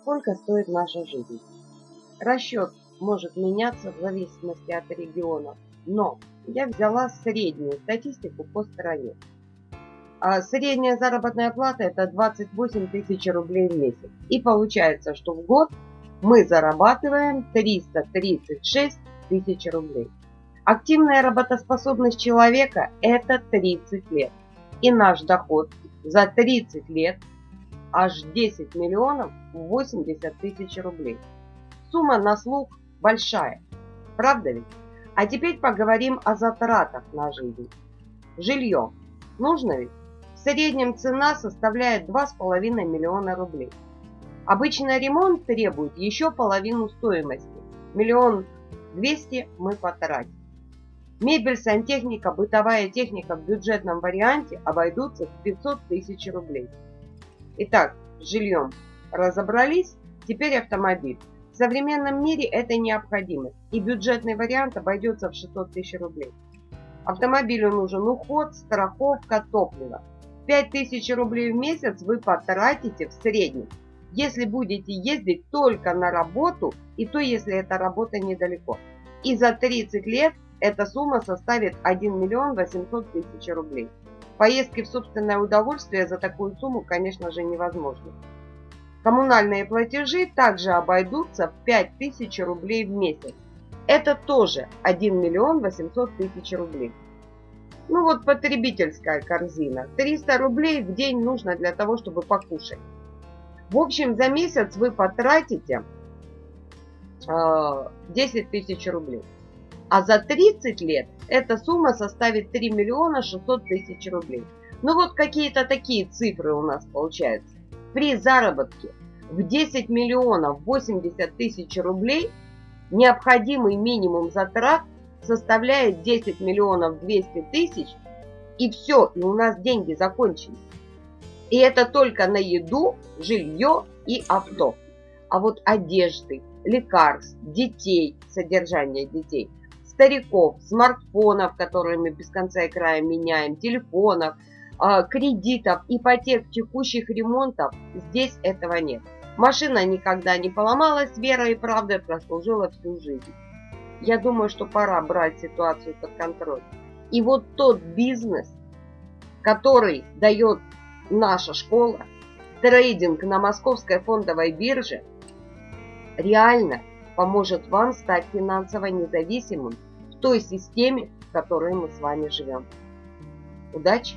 сколько стоит наша жизнь. Расчет может меняться в зависимости от региона, но я взяла среднюю статистику по стране. А средняя заработная плата это 28 тысяч рублей в месяц. И получается, что в год мы зарабатываем 336 тысяч рублей. Активная работоспособность человека это 30 лет. И наш доход за 30 лет аж 10 миллионов 80 тысяч рублей. Сумма на слух большая, правда ведь? А теперь поговорим о затратах на жизнь. Жилье. Нужно ведь? В среднем цена составляет 2,5 миллиона рублей. Обычно ремонт требует еще половину стоимости. Миллион двести мы потратим. Мебель, сантехника, бытовая техника в бюджетном варианте обойдутся в 500 тысяч рублей. Итак, с жильем разобрались, теперь автомобиль. В современном мире это необходимость, и бюджетный вариант обойдется в 600 тысяч рублей. Автомобилю нужен уход, страховка, топливо. 5000 рублей в месяц вы потратите в среднем, если будете ездить только на работу, и то, если эта работа недалеко. И за 30 лет эта сумма составит 1 миллион 800 тысяч рублей. Поездки в собственное удовольствие за такую сумму, конечно же, невозможно. Коммунальные платежи также обойдутся в 5000 рублей в месяц. Это тоже 1 миллион 800 тысяч рублей. Ну вот потребительская корзина. 300 рублей в день нужно для того, чтобы покушать. В общем, за месяц вы потратите 10 а, тысяч рублей. А за 30 лет эта сумма составит 3 миллиона 600 тысяч рублей. Ну вот какие-то такие цифры у нас получаются. При заработке в 10 миллионов 80 тысяч рублей необходимый минимум затрат составляет 10 миллионов 200 тысяч. И все, и у нас деньги закончились. И это только на еду, жилье и авто. А вот одежды, лекарств, детей, содержание детей – стариков, смартфонов, которые мы без конца и края меняем, телефонов, а, кредитов, ипотек, текущих ремонтов, здесь этого нет. Машина никогда не поломалась, вера и правда прослужила всю жизнь. Я думаю, что пора брать ситуацию под контроль. И вот тот бизнес, который дает наша школа, трейдинг на московской фондовой бирже, реально поможет вам стать финансово независимым той системе, в которой мы с вами живем. Удачи!